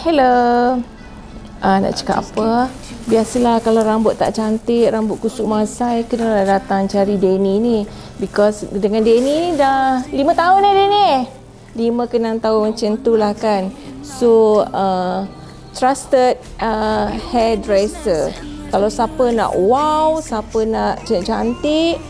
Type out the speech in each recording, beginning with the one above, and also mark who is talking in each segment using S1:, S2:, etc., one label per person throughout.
S1: Hello. Uh, nak cakap apa? Biasalah kalau rambut tak cantik, rambut kusuk masai, kena datang cari Denny ni. Because dengan Denny ni dah 5 tahun dah Denny. 5 ke 6 tahun macam tu lah kan. So, uh, trusted uh, hairdresser. Kalau siapa nak wow, siapa nak cantik,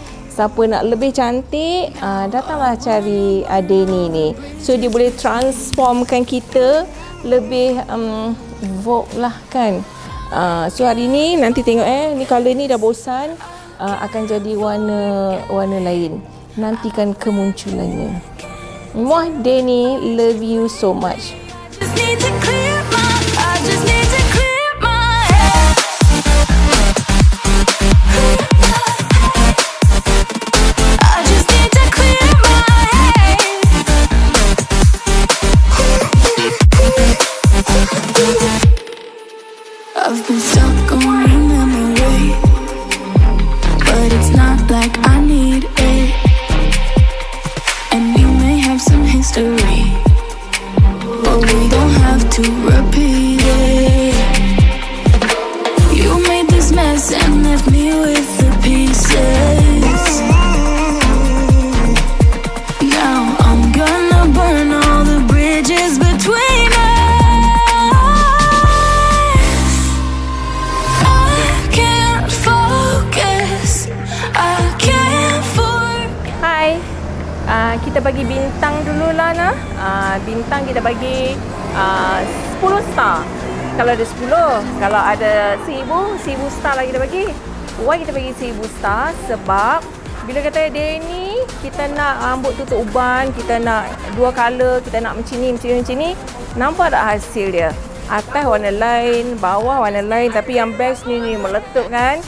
S1: siapa nak lebih cantik, uh, datanglah cari Denny ni. So, dia boleh transformkan kita lebih um, vogue lah kan. Uh, so hari ni nanti tengok eh ni color ni dah bosan uh, akan jadi warna warna lain. Nantikan kemunculannya. Muah Denny love you so much.
S2: I just need to I've been stuck on a memory, but it's not like I need it. And we may have some history. But we don't have to repeat it.
S1: Hai. Uh, kita bagi bintang dulu lah nah. Uh, bintang kita bagi uh, 10 star. Kalau ada 10, kalau ada 1000, 1000 star lah kita bagi. Why kita bagi 1000 star? Sebab bila kata dia ni kita nak rambut tutup uban, kita nak dua color, kita nak macam ni, macam ni, macam ni. Nampak tak hasil dia? Atas warna lain, bawah warna lain tapi yang best ni ni meletup kan?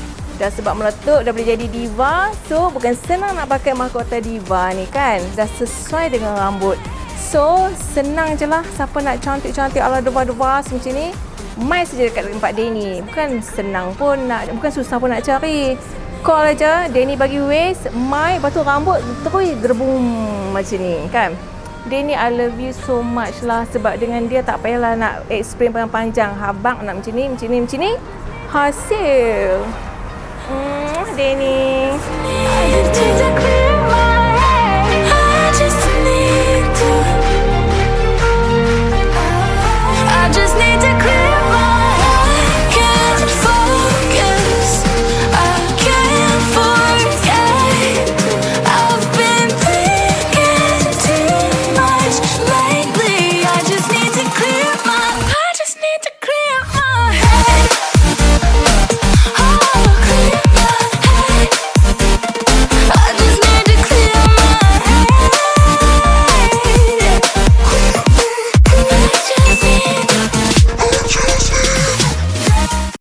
S1: Dah sebab meletup dah boleh jadi diva. So bukan senang nak pakai mahkota diva ni kan? Dah sesuai dengan rambut. So senang je lah. Siapa nak cantik-cantik ala deva-deva macam ni Mai saja dekat tempat Denny. Bukan senang pun nak Bukan susah pun nak cari. Call aja Denny bagi waist Mai Lepas tu rambut terus gerbung macam ni kan? Denny I love you so much lah. Sebab dengan dia tak payahlah nak explain panjang-panjang. Habang nak macam ni, macam ni, macam ni. Hasil